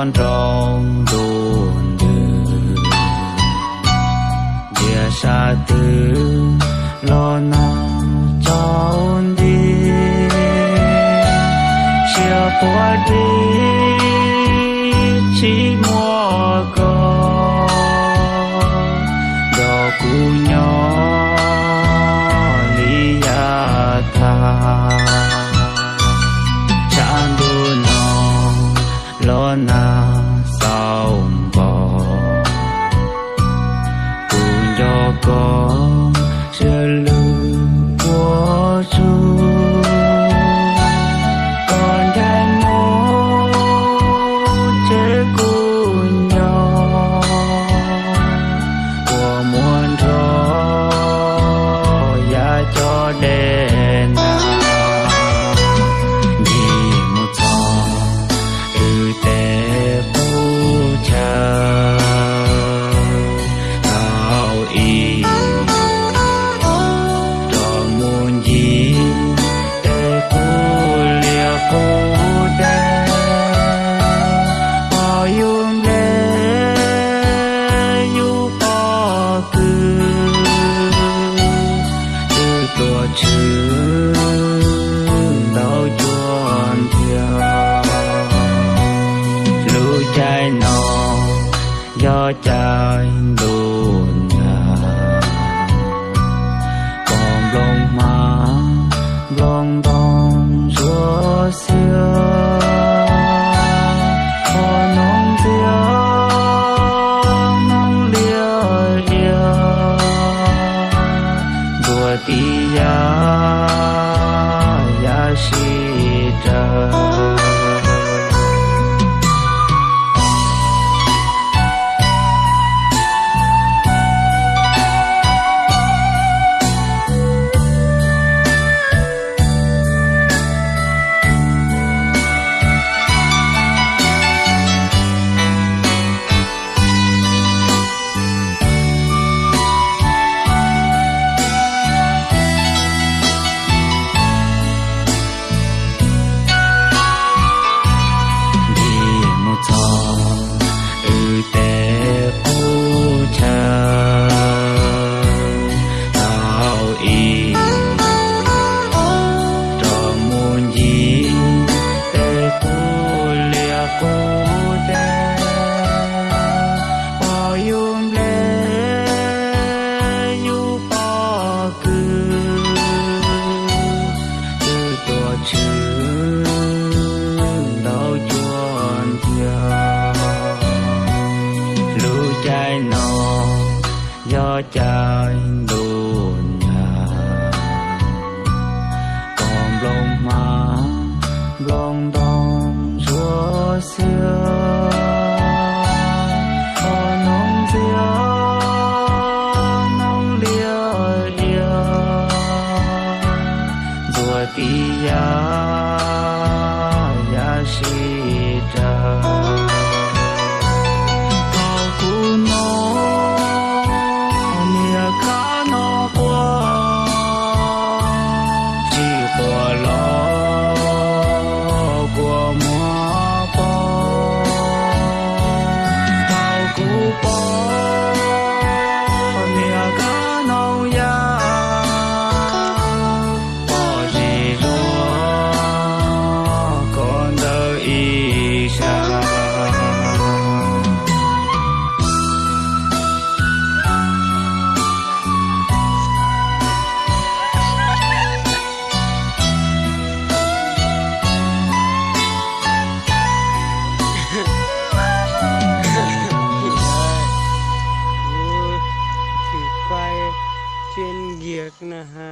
con trong đồn đường. Địa xa tử lo nắng cháu đi. Chia qua đi, chỉ mua con đồ cũ nhỏ, lý gia thang ลอนา れ cho trời đùa mai nọ gió trời đùa nhà còn lòng mà lòng đong chúa xưa. Hãy cho kênh Ghiền Mì Gõ Để không bỏ lỡ những video হ্যাঁ